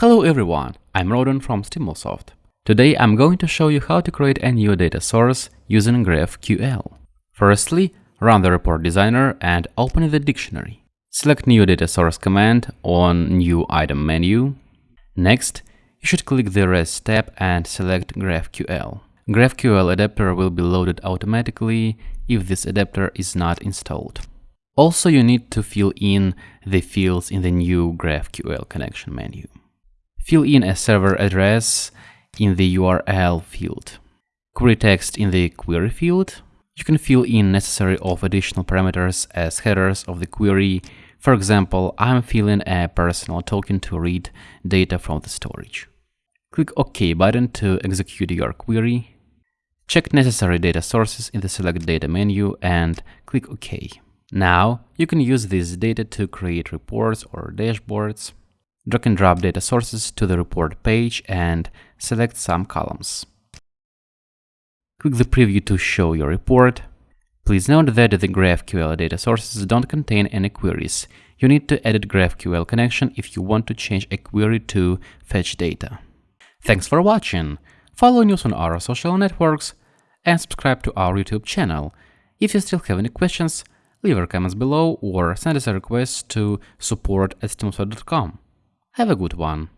Hello everyone, I'm Rodon from Stimulsoft. Today I'm going to show you how to create a new data source using GraphQL. Firstly, run the report designer and open the dictionary. Select New Data Source command on New Item menu. Next, you should click the REST tab and select GraphQL. GraphQL adapter will be loaded automatically if this adapter is not installed. Also, you need to fill in the fields in the new GraphQL connection menu. Fill in a server address in the URL field. Query text in the query field. You can fill in necessary of additional parameters as headers of the query. For example, I'm filling a personal token to read data from the storage. Click OK button to execute your query. Check necessary data sources in the Select Data menu and click OK. Now, you can use this data to create reports or dashboards. Drag and drop data sources to the report page and select some columns. Click the preview to show your report. Please note that the GraphQL data sources don't contain any queries. You need to edit GraphQL connection if you want to change a query to fetch data. Thanks for watching. Follow news on our social networks and subscribe to our YouTube channel. If you still have any questions, leave your comments below or send us a request to support at Have a good one.